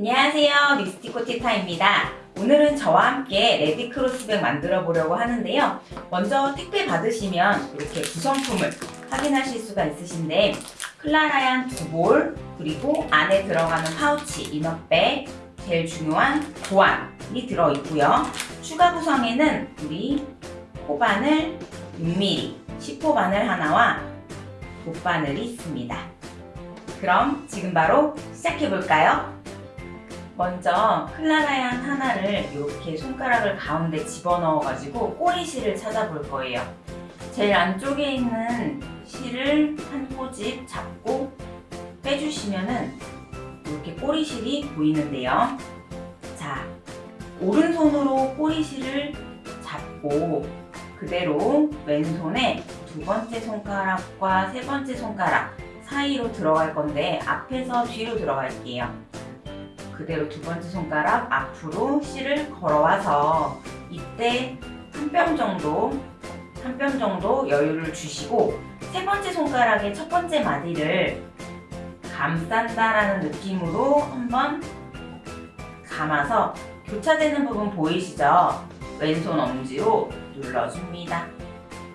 안녕하세요. 립스틱 코티타입니다. 오늘은 저와 함께 레디 cross bag 만들어 보려고 하는데요. 먼저 택배 받으시면 이렇게 구성품을 확인하실 수가 있으신데 클라라얀 두볼 그리고 안에 들어가는 파우치 inner bag 제일 중요한 도안이 들어있고요. 추가 구성에는 우리 코바늘 6mm 10호 바늘 하나와 돗바늘이 있습니다. 그럼 지금 바로 시작해 볼까요? 먼저 클라라얀 하나를 이렇게 손가락을 가운데 집어넣어 가지고 꼬리 실을 찾아볼 거예요. 제일 안쪽에 있는 실을 한 꼬집 잡고 빼주시면은 이렇게 꼬리 실이 보이는데요. 자 오른손으로 꼬리 실을 잡고 그대로 왼손에 두 번째 손가락과 세 번째 손가락 사이로 들어갈 건데 앞에서 뒤로 들어갈게요 그대로 두 번째 손가락 앞으로 실을 걸어와서 이때 한 뼘 정도 한 뼘 정도 여유를 주시고 세 번째 손가락의 첫 번째 마디를 감싼다라는 느낌으로 한번 감아서 교차되는 부분 보이시죠? 왼손 엄지로 눌러줍니다.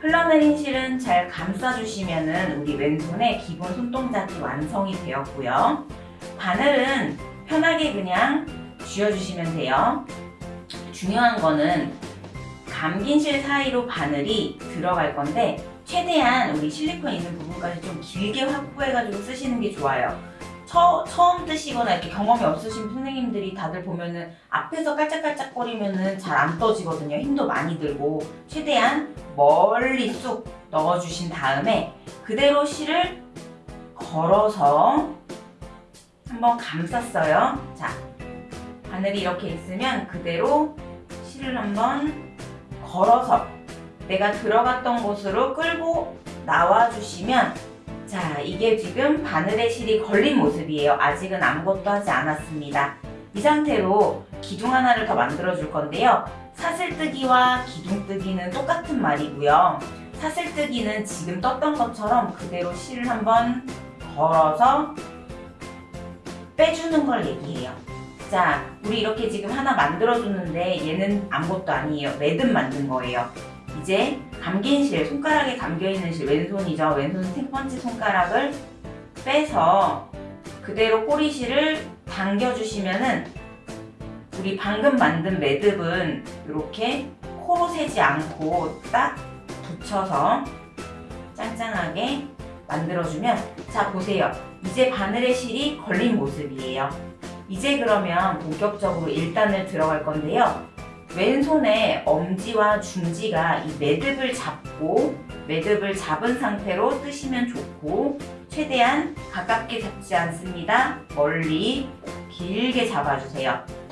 흘러내린 실은 잘 감싸주시면 우리 왼손의 기본 손동작이 완성이 되었고요. 바늘은 편하게 그냥 쥐어주시면 돼요. 중요한 거는 감긴 실 사이로 바늘이 들어갈 건데 최대한 우리 실리콘 있는 부분까지 좀 길게 확보해가지고 쓰시는 게 좋아요. 처, 처음 뜨시거나 이렇게 경험이 없으신 선생님들이 다들 보면은 앞에서 깔짝깔짝 거리면은 잘 안 떠지거든요. 힘도 많이 들고 최대한 멀리 쑥 넣어주신 다음에 그대로 실을 걸어서 한번 감쌌어요. 자, 바늘이 이렇게 있으면 그대로 실을 한번 걸어서 내가 들어갔던 곳으로 끌고 나와주시면 자, 이게 지금 바늘에 실이 걸린 모습이에요. 아직은 아무것도 하지 않았습니다. 이 상태로 기둥 하나를 더 만들어 줄 건데요. 사슬뜨기와 기둥뜨기는 똑같은 말이고요. 사슬뜨기는 지금 떴던 것처럼 그대로 실을 한번 걸어서 빼주는 걸 얘기해요. 자, 우리 이렇게 지금 하나 만들어줬는데 얘는 아무것도 아니에요. 매듭 만든 거예요. 이제 감긴 실, 손가락에 감겨있는 실, 왼손이죠. 왼손 세 번째 손가락을 빼서 그대로 꼬리실을 당겨주시면은 우리 방금 만든 매듭은 이렇게 코로 세지 않고 딱 붙여서 짱짱하게 만들어주면 자 보세요. 이제 바늘의 실이 걸린 모습이에요. 이제 그러면 본격적으로 1단을 들어갈 건데요. 왼손에 엄지와 중지가 이 매듭을 잡고 매듭을 잡은 상태로 뜨시면 좋고 최대한 가깝게 잡지 않습니다. 멀리 길게 잡아주세요.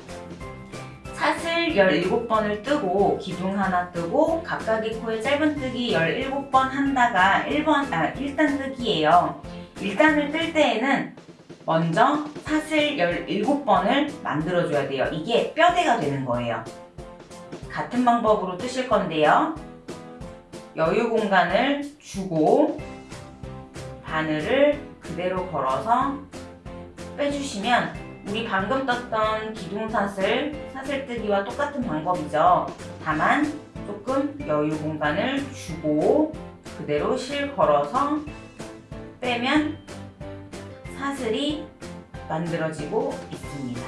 사슬 17번을 뜨고 기둥 하나 뜨고 각각의 코에 짧은 뜨기 17번 한다가 1번, 아, 1단 뜨기예요. 1단을 뜰 때에는 먼저 사슬 17번을 만들어줘야 돼요. 이게 뼈대가 되는 거예요. 같은 방법으로 뜨실 건데요. 여유 공간을 주고 바늘을 그대로 걸어서 빼주시면 우리 방금 떴던 기둥사슬, 사슬뜨기와 똑같은 방법이죠. 다만 조금 여유 공간을 주고 그대로 실 걸어서 빼면 사슬이 만들어지고 있습니다.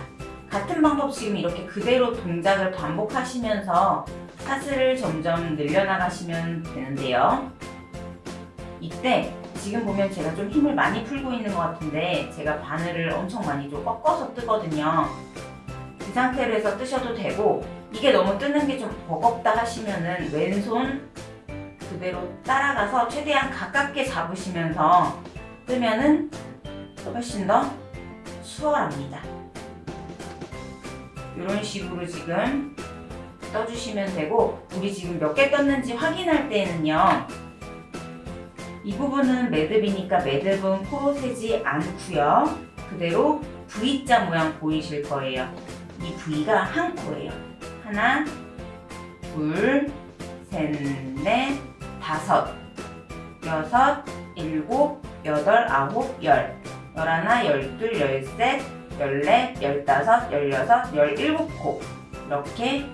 같은 방법 지금 이렇게 그대로 동작을 반복하시면서 사슬을 점점 늘려나가시면 되는데요. 이때 지금 보면 제가 좀 힘을 많이 풀고 있는 것 같은데 제가 바늘을 엄청 많이 좀 꺾어서 뜨거든요. 이 상태로 해서 뜨셔도 되고 이게 너무 뜨는 게 좀 버겁다 하시면은 왼손 그대로 따라가서 최대한 가깝게 잡으시면서 뜨면은 훨씬 더 수월합니다. 이런 식으로 지금 떠주시면 되고 우리 지금 몇 개 떴는지 확인할 때는요 이 부분은 매듭이니까 매듭은 코로 세지 않고요. 그대로 V자 모양 보이실 거예요. 이 V가 한 코예요. 하나 둘 셋 넷 다섯 여섯 일곱 여덟 아홉 열. 열하나 열둘 열셋 14, 15, 16, 17코. 이렇게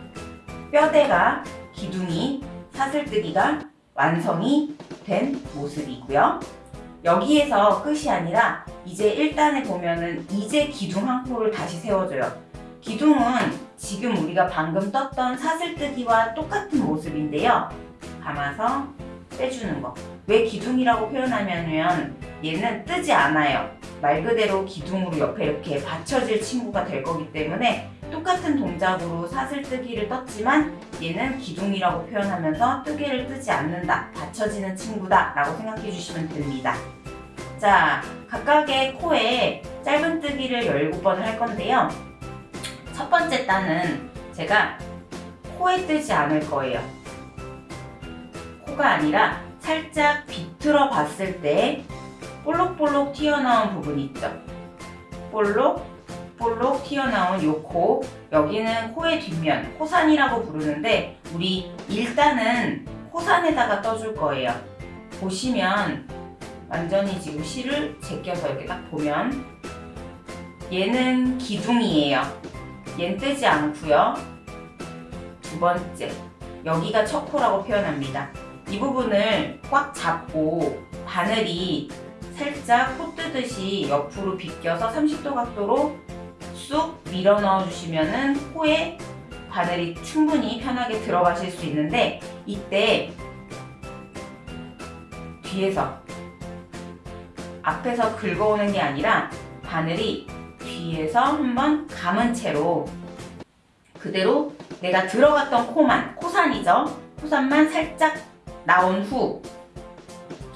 뼈대가 기둥이 사슬뜨기가 완성이 된 모습이고요. 여기에서 끝이 아니라 이제 1단에 보면은 이제 기둥 한 코를 다시 세워줘요. 기둥은 지금 우리가 방금 떴던 사슬뜨기와 똑같은 모습인데요. 감아서 빼주는 거. 왜 기둥이라고 표현하냐면 얘는 뜨지 않아요. 말 그대로 기둥으로 옆에 이렇게 받쳐질 친구가 될 거기 때문에 똑같은 동작으로 사슬뜨기를 떴지만 얘는 기둥이라고 표현하면서 뜨개를 뜨지 않는다. 받쳐지는 친구다. 라고 생각해 주시면 됩니다. 자, 각각의 코에 짧은 뜨기를 17번을 할 건데요. 첫 번째 단은 제가 코에 뜨지 않을 거예요. 코가 아니라 살짝 비틀어 봤을 때 볼록볼록 튀어나온 부분 있죠? 볼록, 볼록 튀어나온 요 코, 여기는 코의 뒷면, 코산이라고 부르는데 우리 일단은 코산에다가 떠줄 거예요. 보시면 완전히 지금 실을 제껴서 이렇게 딱 보면 얘는 기둥이에요. 얘는 뜨지 않고요. 두 번째, 여기가 첫 코라고 표현합니다. 이 부분을 꽉 잡고 바늘이 살짝 코 뜨듯이 옆으로 비껴서 30도 각도로 쑥 밀어 넣어 주시면은 코에 바늘이 충분히 편하게 들어가실 수 있는데 이때 뒤에서 앞에서 긁어오는 게 아니라 바늘이 뒤에서 한번 감은 채로 그대로 내가 들어갔던 코만 코산이죠? 코산만 살짝 나온 후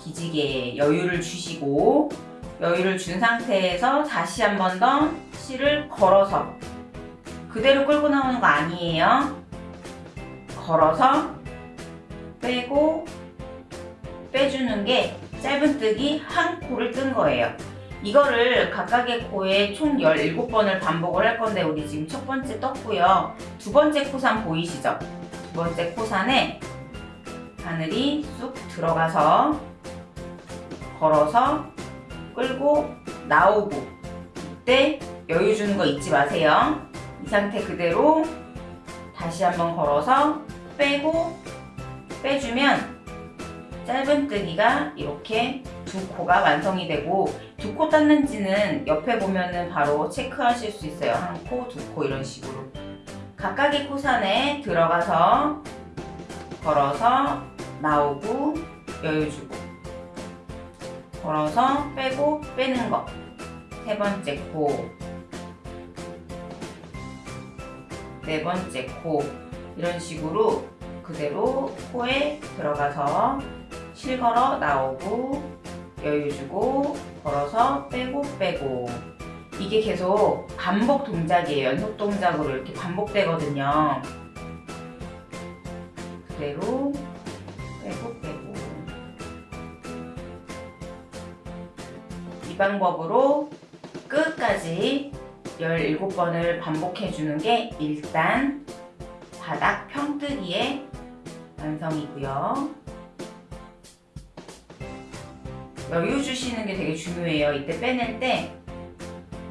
기지개에 여유를 주시고 여유를 준 상태에서 다시 한 번 더 실을 걸어서 그대로 끌고 나오는 거 아니에요. 걸어서 빼고 빼주는 게 짧은뜨기 한 코를 뜬 거예요. 이거를 각각의 코에 총 17번을 반복을 할 건데 우리 지금 첫 번째 떴고요. 두 번째 코산 보이시죠? 두 번째 코산에 바늘이 쑥 들어가서 걸어서 끌고 나오고 이때 여유 주는 거 잊지 마세요. 이 상태 그대로 다시 한번 걸어서 빼고 빼주면 짧은뜨기가 이렇게 두 코가 완성이 되고 두 코 땄는지는 옆에 보면 은 바로 체크하실 수 있어요. 한 코, 두 코 이런 식으로. 각각의 코산에 들어가서 걸어서 나오고 여유 주고 걸어서 빼고 빼는 거. 세 번째 코, 네 번째 코 이런 식으로 그대로 코에 들어가서 실 걸어 나오고 여유 주고 걸어서 빼고 빼고 이게 계속 반복 동작이에요. 연속 동작으로 이렇게 반복되거든요. 그대로 빼고 빼고 이 방법으로 끝까지 17번을 반복해 주는 게 일단 바닥 평뜨기의 완성이고요. 여유 주시는 게 되게 중요해요. 이때 빼낼 때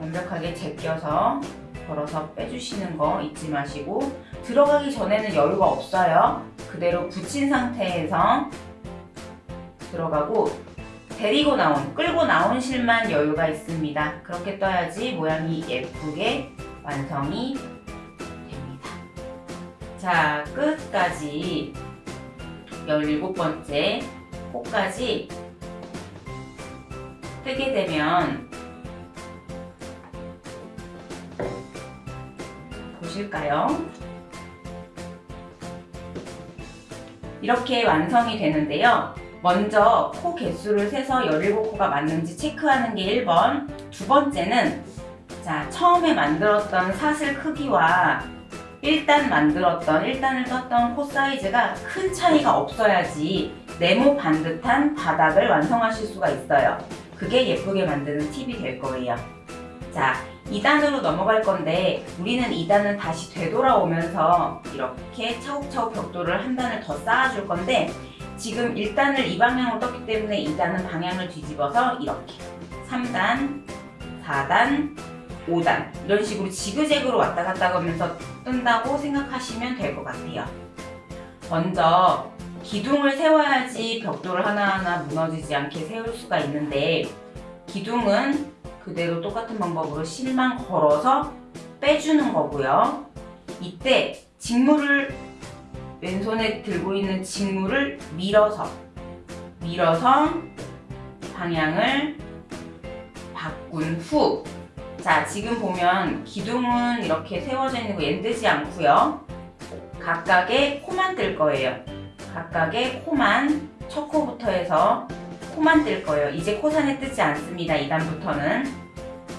완벽하게 제껴서 걸어서 빼주시는 거 잊지 마시고 들어가기 전에는 여유가 없어요. 그대로 붙인 상태에서 들어가고 데리고 나온, 끌고 나온 실만 여유가 있습니다. 그렇게 떠야지 모양이 예쁘게 완성이 됩니다. 자, 끝까지 17번째 코까지 뜨게 되면 보실까요? 이렇게 완성이 되는데요. 먼저 코 개수를 세서 17코가 맞는지 체크하는 게 1번 두 번째는 자 처음에 만들었던 사슬 크기와 1단 만들었던 1단을 떴던 코 사이즈가 큰 차이가 없어야지 네모 반듯한 바닥을 완성하실 수가 있어요. 그게 예쁘게 만드는 팁이 될 거예요. 자, 2단으로 넘어갈 건데 우리는 2단은 다시 되돌아오면서 이렇게 차곡차곡 벽돌을 한 단을 더 쌓아줄 건데 지금 1단을 이 방향으로 떴기 때문에 2단은 방향을 뒤집어서 이렇게 3단, 4단, 5단 이런 식으로 지그재그로 왔다 갔다 하면서 뜬다고 생각하시면 될 것 같아요. 먼저 기둥을 세워야지 벽돌을 하나하나 무너지지 않게 세울 수가 있는데 기둥은 그대로 똑같은 방법으로 실만 걸어서 빼주는 거고요. 이때 직물을 왼손에 들고 있는 직물을 밀어서 밀어서 방향을 바꾼 후 자, 지금 보면 기둥은 이렇게 세워져 있는 거 엔드지 않고요. 각각의 코만 뜰 거예요. 각각의 코만 첫 코부터 해서 코만 뜰 거예요. 이제 코산에 뜨지 않습니다. 2단부터는.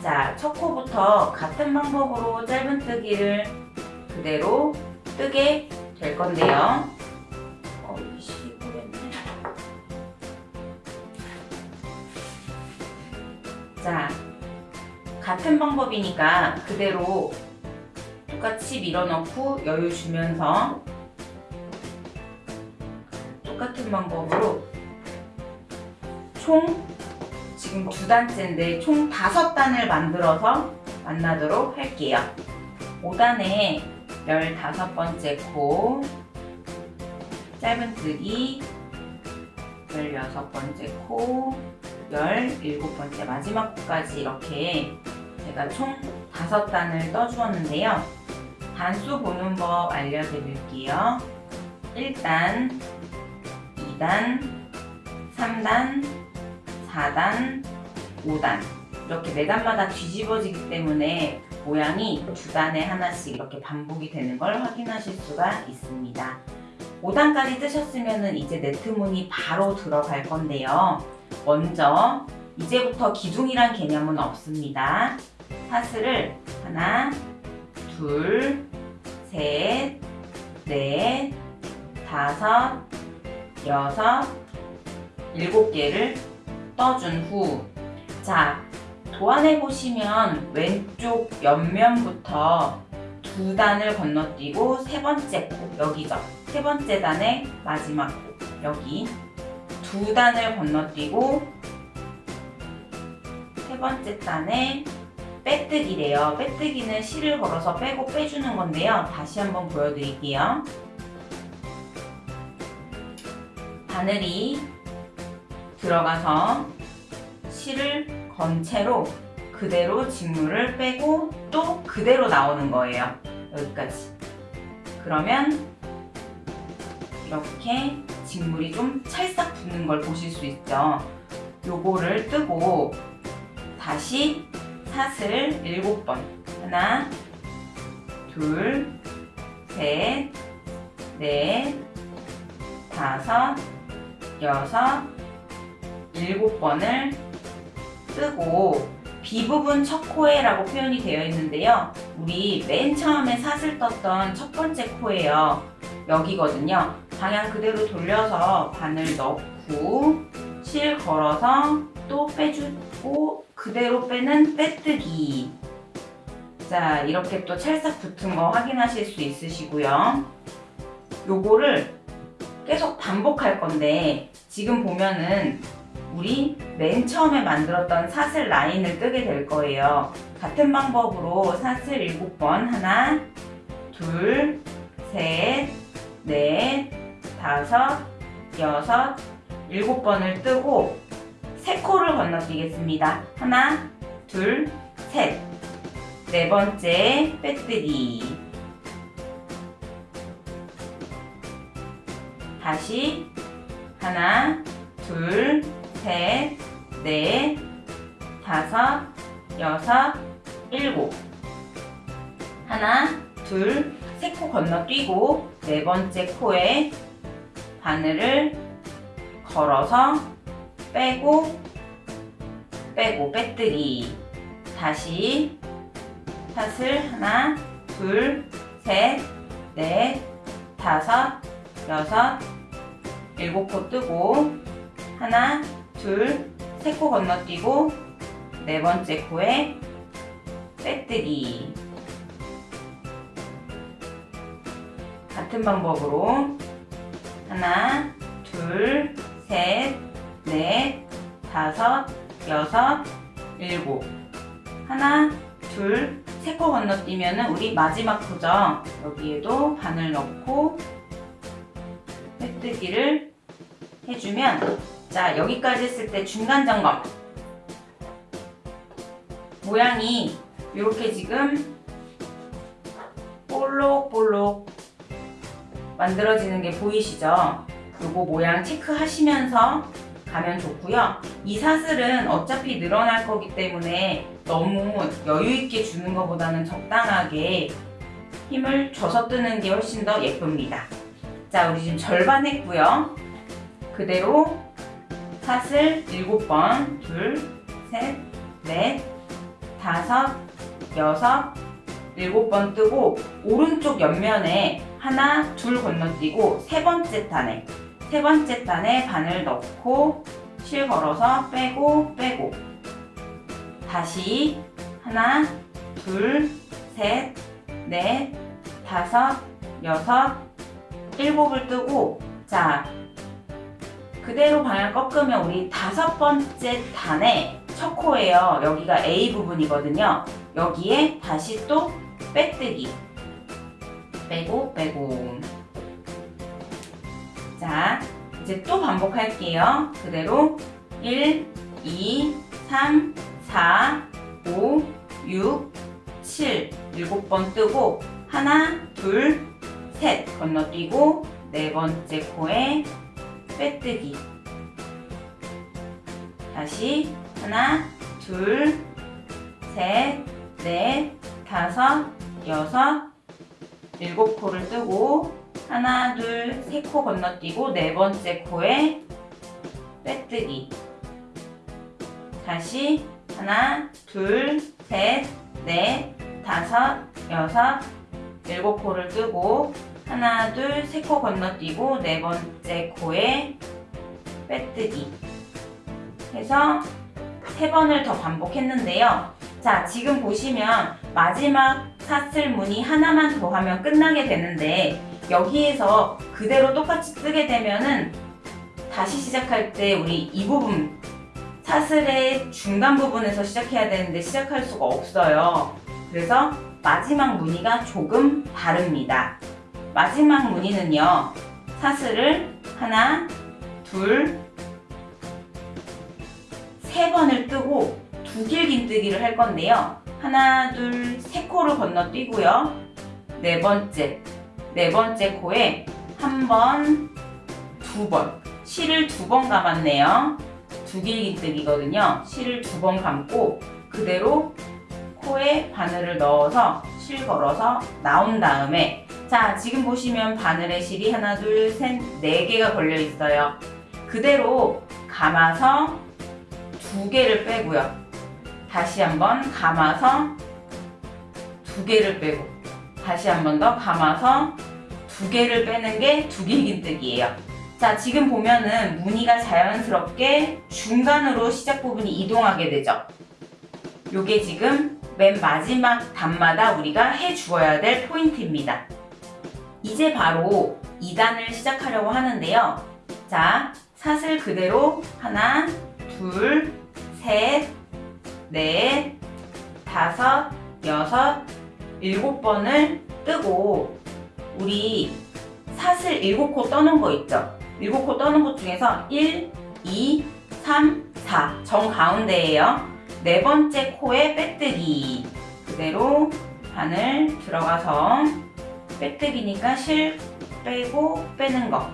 자, 첫 코부터 같은 방법으로 짧은 뜨기를 그대로 뜨게 될 건데요. 자, 같은 방법이니까 그대로 똑같이 밀어넣고 여유 주면서 똑같은 방법으로 총 지금 두 단째인데 총 다섯 단을 만들어서 만나도록 할게요. 5단에 15번째 코 짧은 뜨기 16번째 코 17번째 마지막 코까지 이렇게 제가 총 5단을 떠주었는데요. 단수 보는 법 알려드릴게요. 1단, 2단, 3단, 4단, 5단 이렇게 4단마다 뒤집어지기 때문에 모양이 두 단에 하나씩 이렇게 반복이 되는 걸 확인하실 수가 있습니다. 5단까지 뜨셨으면 이제 네트문이 바로 들어갈 건데요. 먼저 이제부터 기둥이란 개념은 없습니다. 사슬을 하나, 둘, 셋, 넷, 다섯, 여섯, 일곱 개를 떠준 후 자, 도안해 보시면 왼쪽 옆면부터 두 단을 건너뛰고 세 번째 코 여기죠. 세 번째 단의 마지막 코 여기 두 단을 건너뛰고 세 번째 단에 빼뜨기래요. 빼뜨기는 실을 걸어서 빼고 빼주는 건데요. 다시 한번 보여드릴게요. 바늘이 들어가서 실을 건 채로 그대로 직물을 빼고 또 그대로 나오는 거예요. 여기까지. 그러면 이렇게 직물이 좀 찰싹 붙는 걸 보실 수 있죠. 요거를 뜨고 다시 사슬 7번 하나 둘 셋, 넷, 다섯, 여섯, 일곱 번을 뜨고 비부분 첫 코에라고 표현이 되어 있는데요. 우리 맨 처음에 사슬 떴던 첫 번째 코예요. 여기거든요. 방향 그대로 돌려서 바늘 넣고 실 걸어서 또 빼주고 그대로 빼는 빼뜨기 자 이렇게 또 찰싹 붙은 거 확인하실 수 있으시고요. 요거를 계속 반복할 건데 지금 보면은 우리 맨 처음에 만들었던 사슬 라인을 뜨게 될 거예요. 같은 방법으로 사슬 7번 하나 둘 셋, 넷, 다섯, 여섯, 일곱 번을 뜨고 세 코를 건너뛰겠습니다. 하나, 둘, 셋. 네 번째 빼뜨기. 다시 하나, 둘, 셋, 넷, 다섯, 여섯, 일곱. 하나, 둘, 세 코 건너뛰고 네 번째 코에 바늘을 걸어서 빼고 빼고 빼뜨기 다시 사슬 하나 둘 셋 넷 다섯 여섯 일곱 코 뜨고 하나 둘 세 코 건너뛰고 네 번째 코에 빼뜨기 같은 방법으로 하나, 둘, 셋, 넷, 다섯, 여섯, 일곱 하나, 둘, 세 코 건너뛰면은 우리 마지막 코죠. 여기에도 바늘 넣고 빼뜨기를 해주면 자 여기까지 했을 때 중간 점검 모양이 이렇게 지금 볼록볼록 만들어지는 게 보이시죠? 요거 모양 체크하시면서 가면 좋고요. 이 사슬은 어차피 늘어날 거기 때문에 너무 여유 있게 주는 것보다는 적당하게 힘을 줘서 뜨는 게 훨씬 더 예쁩니다. 자, 우리 지금 절반 했고요. 그대로 사슬 7번, 둘, 셋, 넷, 다섯, 여섯, 일곱 번 뜨고 오른쪽 옆면에 하나, 둘 건너뛰고 세 번째 단에 세 번째 단에 바늘 넣고 실 걸어서 빼고 빼고. 다시 하나, 둘, 셋, 넷, 다섯, 여섯, 일곱을 뜨고 자 그대로 방향 꺾으면 우리 다섯 번째 단에 첫 코예요. 여기가 A 부분이거든요. 여기에 다시 또 빼뜨기 빼고 빼고 자 이제 또 반복할게요. 그대로 1, 2, 3, 4, 5, 6, 7 7번 뜨고 하나, 둘, 셋 건너뛰고 네 번째 코에 빼뜨기. 다시 하나, 둘, 셋, 넷, 다섯, 여섯, 일곱 코를 뜨고 하나, 둘, 세 코 건너뛰고 네 번째 코에 빼뜨기. 다시 하나, 둘, 셋, 넷, 다섯, 여섯, 일곱 코를 뜨고 하나, 둘, 세 코 건너뛰고 네 번째 코에 빼뜨기 해서 세 번을 더 반복했는데요. 자, 지금 보시면 마지막 사슬 무늬 하나만 더 하면 끝나게 되는데 여기에서 그대로 똑같이 뜨게 되면은 다시 시작할 때 우리 이 부분 사슬의 중간 부분에서 시작해야 되는데 시작할 수가 없어요. 그래서 마지막 무늬가 조금 다릅니다. 마지막 무늬는요. 사슬을 하나, 둘, 세 번을 뜨고 두 길긴뜨기를 할 건데요. 하나, 둘, 세 코를 건너뛰고요. 네 번째, 네 번째 코에 한 번, 두 번. 실을 두 번 감았네요. 두 길긴뜨기거든요. 실을 두 번 감고 그대로 코에 바늘을 넣어서 실 걸어서 나온 다음에 자 지금 보시면 바늘에 실이 하나 둘셋네 개가 걸려 있어요. 그대로 감아서 두 개를 빼고요. 다시 한번 감아서 두 개를 빼고 다시 한번 더 감아서 두 개를 빼는 게 두길긴뜨기예요. 자 지금 보면은 무늬가 자연스럽게 중간으로 시작 부분이 이동하게 되죠. 요게 지금 맨 마지막 단마다 우리가 해 주어야 될 포인트입니다. 이제 바로 2단을 시작하려고 하는데요. 자, 사슬 그대로 하나, 둘, 셋, 넷, 다섯, 여섯, 일곱 번을 뜨고 우리 사슬 일곱 코 떠는 거 있죠? 일곱 코 떠는 것 중에서 1, 2, 3, 4 정가운데에요. 네 번째 코에 빼뜨기 그대로 바늘 들어가서 빼뜨기니까 실 빼고 빼는 거.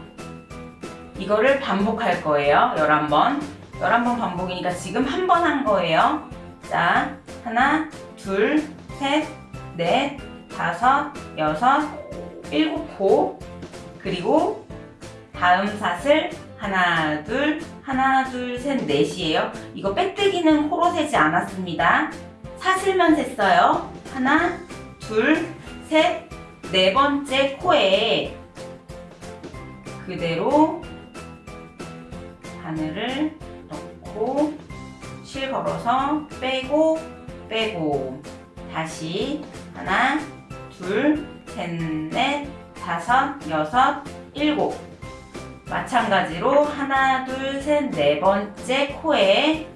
이거를 반복할 거예요. 11번. 11번 반복이니까 지금 한 번 한 거예요. 자 하나 둘셋넷 다섯 여섯 일곱 코 그리고 다음 사슬 하나 둘 하나 둘 셋 넷이에요. 이거 빼뜨기는 코로 세지 않았습니다. 사슬만 셌어요. 하나 둘셋 네 번째 코에 그대로 바늘을 넣고 실 걸어서 빼고 빼고. 다시 하나 둘 셋 넷 다섯 여섯 일곱. 마찬가지로 하나 둘 셋 네 번째 코에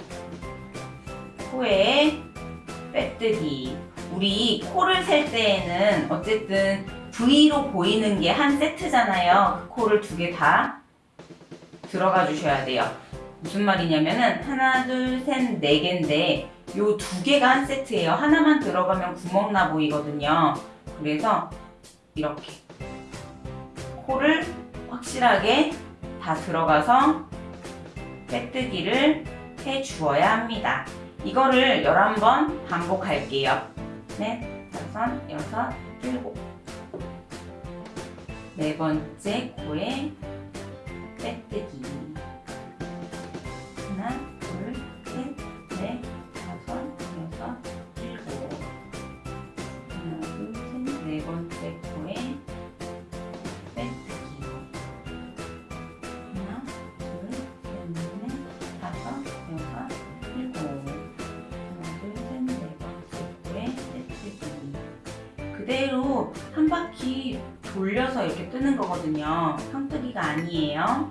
코에 빼뜨기 우리 코를 셀 때에는 어쨌든 V로 보이는 게 한 세트잖아요. 그 코를 두 개 다 들어가 주셔야 돼요. 무슨 말이냐면은 하나, 둘, 셋, 네 개인데 요 두 개가 한 세트예요. 하나만 들어가면 구멍 나 보이거든요. 그래서 이렇게 코를 확실하게 다 들어가서 빼뜨기를 해 주어야 합니다. 이거를 11번 반복할게요. 넷, 다섯, 여섯, 일곱. 네 번째 코에 빼뜨기. 그대로 한 바퀴 돌려서 이렇게 뜨는 거거든요. 평뜨기가 아니에요.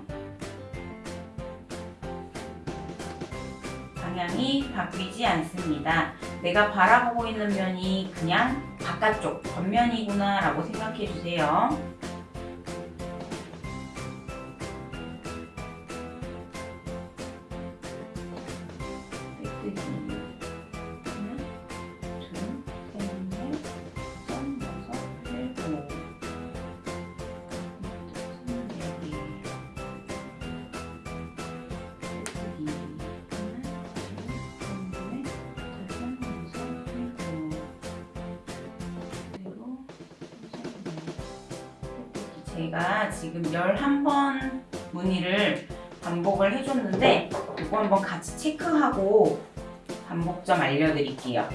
방향이 바뀌지 않습니다. 내가 바라보고 있는 면이 그냥 바깥쪽 겉면이구나 라고 생각해 주세요. 같이 체크하고 반복점 알려드릴게요.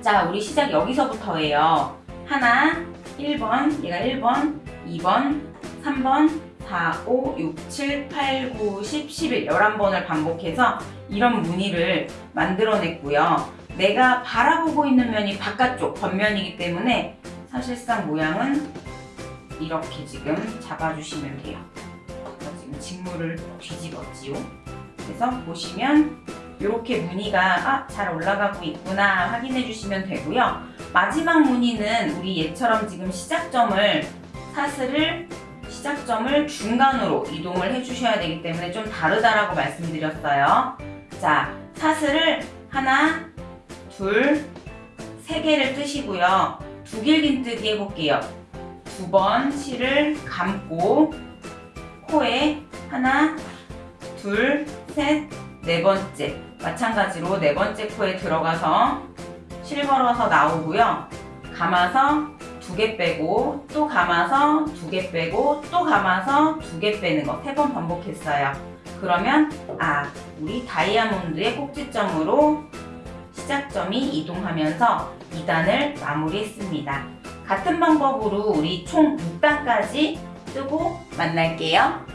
자, 우리 시작 여기서부터예요. 하나, 1번, 얘가 1번, 2번, 3번, 4, 5, 6, 7, 8, 9, 10, 11, 11번을 반복해서 이런 무늬를 만들어냈고요. 내가 바라보고 있는 면이 바깥쪽, 겉면이기 때문에 사실상 모양은 이렇게 지금 잡아주시면 돼요. 지금 직물을 뒤집었지요. 그래서 보시면 이렇게 무늬가 아, 잘 올라가고 있구나 확인해 주시면 되고요. 마지막 무늬는 우리 얘처럼 지금 시작점을 사슬을 시작점을 중간으로 이동을 해주셔야 되기 때문에 좀 다르다라고 말씀드렸어요. 자, 사슬을 하나, 둘, 세 개를 뜨시고요. 두 길긴뜨기 해볼게요. 두 번 실을 감고 코에 하나, 둘, 셋, 네 번째 마찬가지로 네 번째 코에 들어가서 실 걸어서 나오고요. 감아서 두 개 빼고 또 감아서 두 개 빼고 또 감아서 두 개 빼는 거 세 번 반복했어요. 그러면 아 우리 다이아몬드의 꼭지점으로 시작점이 이동하면서 2단을 마무리했습니다. 같은 방법으로 우리 총 6단까지 뜨고 만날게요.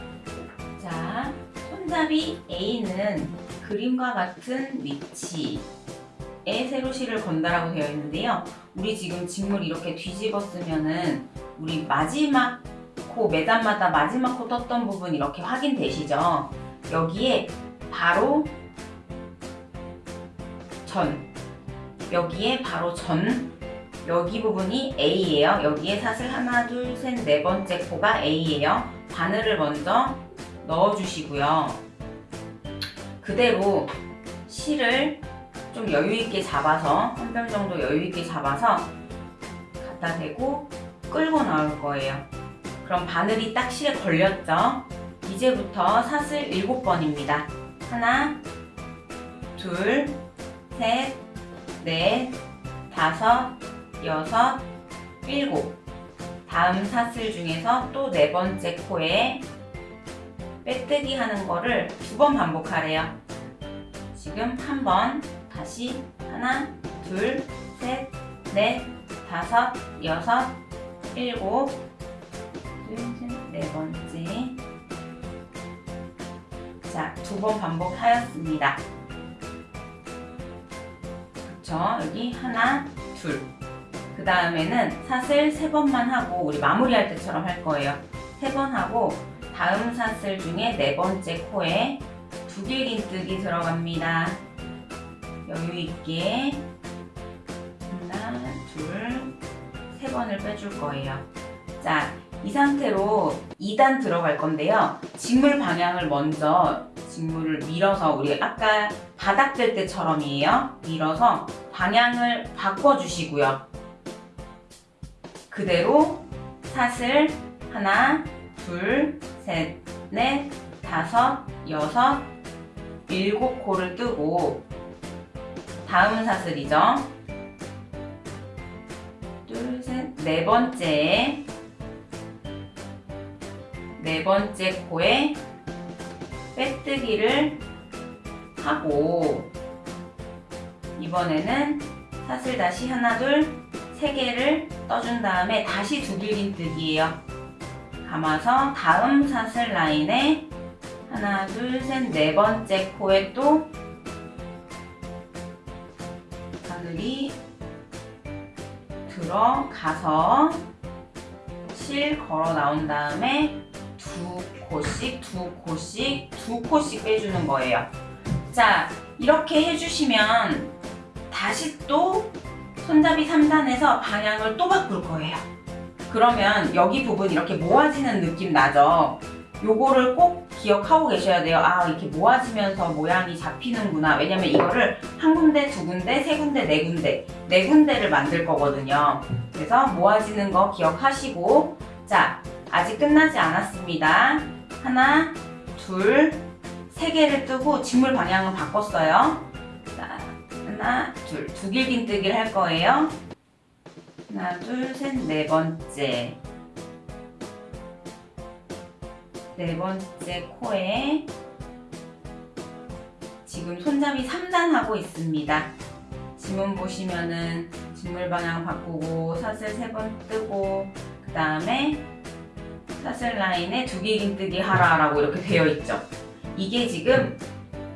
자, 손잡이 A는 그림과 같은 위치에 세로실을 건다라고 되어 있는데요. 우리 지금 직물 이렇게 뒤집었으면은 우리 마지막 코 매단마다 마지막 코 떴던 부분 이렇게 확인되시죠? 여기에 바로 전 여기에 바로 전 여기 부분이 A예요. 여기에 사슬 하나, 둘, 셋, 네 번째 코가 A예요. 바늘을 먼저 넣어주시고요. 그대로 실을 좀 여유있게 잡아서 한 뼘 정도 여유있게 잡아서 갖다 대고 끌고 나올 거예요. 그럼 바늘이 딱 실에 걸렸죠? 이제부터 사슬 7번입니다. 하나, 둘, 셋, 넷, 다섯, 여섯, 일곱. 다음 사슬 중에서 또 네 번째 코에 빼뜨기 하는 거를 두 번 반복하래요. 지금 한 번, 다시 하나, 둘, 셋, 넷, 다섯, 여섯, 일곱, 네 번째. 자, 두 번 반복하였습니다. 그쵸? 여기 하나, 둘. 그 다음에는 사슬 세 번만 하고 우리 마무리할 때처럼 할 거예요. 세 번 하고 다음 사슬 중에 네 번째 코에 두 길긴뜨기 들어갑니다. 여유 있게 7번을 빼줄 거예요. 자, 이 상태로 2단 들어갈 건데요. 직물 방향을 먼저 직물을 밀어서 우리 아까 바닥 될 때처럼이에요. 밀어서 방향을 바꿔주시고요. 그대로 사슬 하나, 둘, 셋, 넷, 다섯, 여섯, 일곱 코를 뜨고 다음 사슬이죠. 둘, 셋, 네 번째 네 번째 코에 빼뜨기를 하고 이번에는 사슬 다시 하나 둘 세 개를 떠준 다음에 다시 두 길긴 뜨기예요. 감아서 다음 사슬 라인에 하나 둘 셋 네 번째 코에 또 바늘이 들어가서 실 걸어 나온 다음에 두 코씩 두 코씩 두 코씩 빼주는 거예요. 자 이렇게 해주시면 다시 또 손잡이 3단에서 방향을 또 바꿀 거예요. 그러면 여기 부분 이렇게 모아지는 느낌 나죠? 요거를 꼭 기억하고 계셔야 돼요. 아 이렇게 모아지면서 모양이 잡히는구나. 왜냐면 이거를 한 군데, 두 군데, 세 군데, 네 군데, 네 군데를 만들 거거든요. 그래서 모아지는 거 기억하시고 자 아직 끝나지 않았습니다. 하나, 둘, 세 개를 뜨고 직물 방향을 바꿨어요. 자, 하나, 둘, 두 길긴뜨기를 할 거예요. 하나, 둘, 셋, 네 번째. 네 번째 코에 지금 손잡이 3단 하고 있습니다. 지문 보시면은 직물 방향 바꾸고 사슬 세번 뜨고 그 다음에 사슬 라인에 두개 긴뜨기 하라 라고 이렇게 되어 있죠. 이게 지금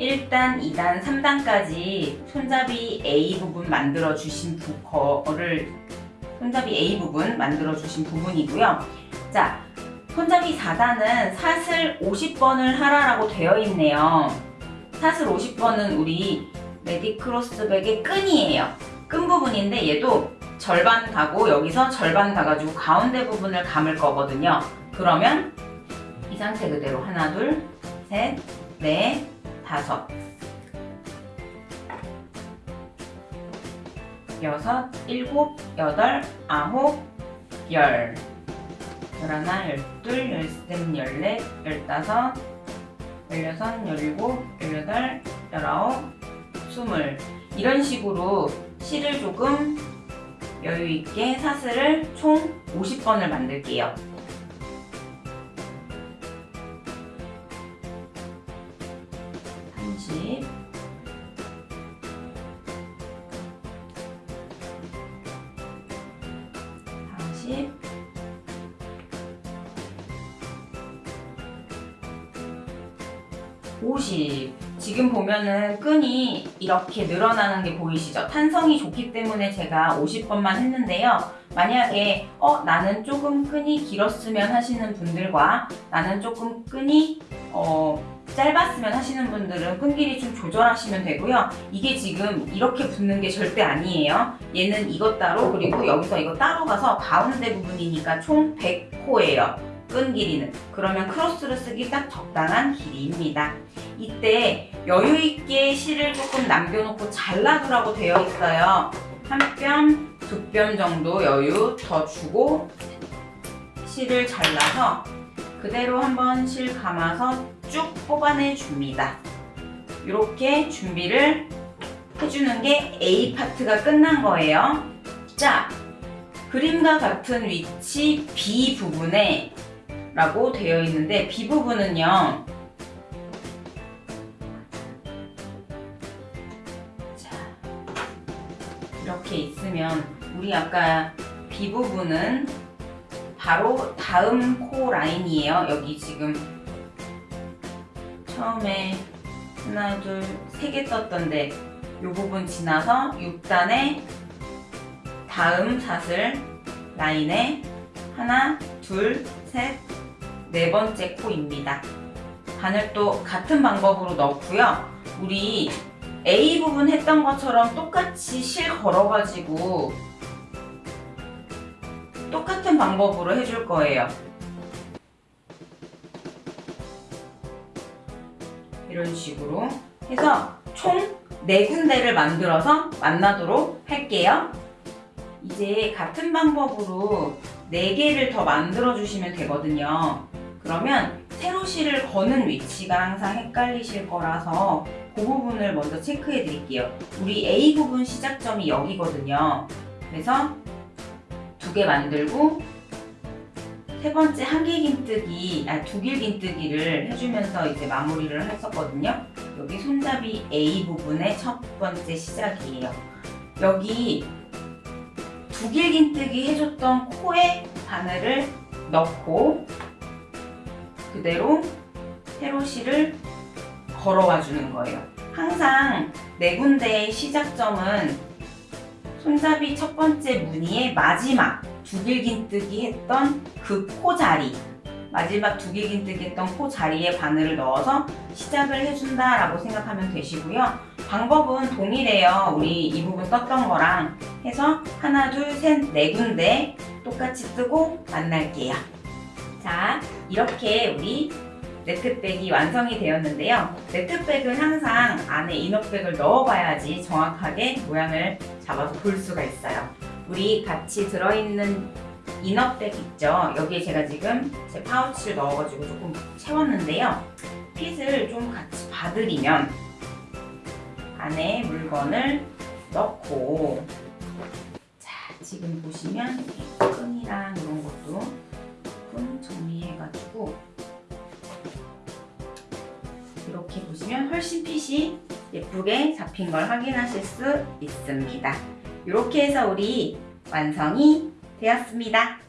1단, 2단, 3단까지 손잡이 A 부분 만들어 주신 거를 손잡이 A 부분 만들어 주신 부분이고요. 자, 손잡이 4단은 사슬 50번을 하라라고 되어 있네요. 사슬 50번은 우리 레디크로스백의 끈이에요. 끈 부분인데 얘도 절반 가고 여기서 절반 가가지고 가운데 부분을 감을 거거든요. 그러면 이 상태 그대로 하나, 둘, 셋, 넷, 다섯, 여섯, 일곱, 여덟, 아홉, 열, 열하나, 열둘, 열셋, 열넷, 열다섯, 열여섯, 열일곱, 열여덟, 열아홉, 스물 이런 식으로 실을 조금 여유 있게 사슬을 총 50번을 만들게요. 보면은 끈이 이렇게 늘어나는 게 보이시죠? 탄성이 좋기 때문에 제가 50번만 했는데요. 만약에 어 나는 조금 끈이 길었으면 하시는 분들과 나는 조금 끈이 어 짧았으면 하시는 분들은 끈 길이 좀 조절하시면 되고요. 이게 지금 이렇게 붙는 게 절대 아니에요. 얘는 이것 따로 그리고 여기서 이거 따로 가서 가운데 부분이니까 총 100호예요. 끈 길이는. 그러면 크로스를 쓰기 딱 적당한 길이입니다. 이때 여유 있게 실을 조금 남겨놓고 잘라두라고 되어 있어요. 한 뼘, 두 뼘 정도 여유 더 주고 실을 잘라서 그대로 한번 실 감아서 쭉 뽑아내 줍니다. 이렇게 준비를 해주는 게 A 파트가 끝난 거예요. 자, 그림과 같은 위치 B 부분에 라고 되어 있는데 B 부분은요. 자, 이렇게 있으면 우리 아까 B 부분은 바로 다음 코 라인이에요. 여기 지금 처음에 하나, 둘, 세 개 떴던데 이 부분 지나서 6단에 다음 사슬 라인에 하나, 둘, 셋, 네 번째 코입니다. 바늘도 같은 방법으로 넣고요. 우리 A 부분 했던 것처럼 똑같이 실 걸어가지고 똑같은 방법으로 해줄 거예요. 이런 식으로 해서 총 4군데를 만들어서 만나도록 할게요. 이제 같은 방법으로 4개를 더 만들어 주시면 되거든요. 그러면 세로실을 거는 위치가 항상 헷갈리실 거라서 그 부분을 먼저 체크해 드릴게요. 우리 A 부분 시작점이 여기거든요. 그래서 두 개 만들고 세 번째 한개 긴뜨기, 아, 두 길 긴뜨기를 해주면서 이제 마무리를 했었거든요. 여기 손잡이 A 부분의 첫 번째 시작이에요. 여기 두 길 긴뜨기 해줬던 코에 바늘을 넣고 그대로 세로실을 걸어와 주는 거예요. 항상 네 군데의 시작점은 손잡이 첫 번째 무늬의 마지막 두길긴뜨기 했던 그 코 자리 마지막 두길긴뜨기 했던 코 자리에 바늘을 넣어서 시작을 해준다 라고 생각하면 되시고요. 방법은 동일해요. 우리 이 부분 떴던 거랑 해서 하나 둘 셋 네 군데 똑같이 뜨고 만날게요 자 이렇게 우리 네트백이 완성이 되었는데요. 네트백은 항상 안에 이너백을 넣어봐야지 정확하게 모양을 잡아서 볼 수가 있어요. 우리 같이 들어있는 이너백 있죠? 여기에 제가 지금 제 파우치를 넣어가지고 조금 채웠는데요. 핏을 좀 같이 봐드리면 안에 물건을 넣고 자 지금 보시면 끈이랑 이런 것도 조금 정리해가지고 이렇게 보시면 훨씬 핏이 예쁘게 잡힌 걸 확인하실 수 있습니다. 이렇게 해서 우리 완성이 되었습니다.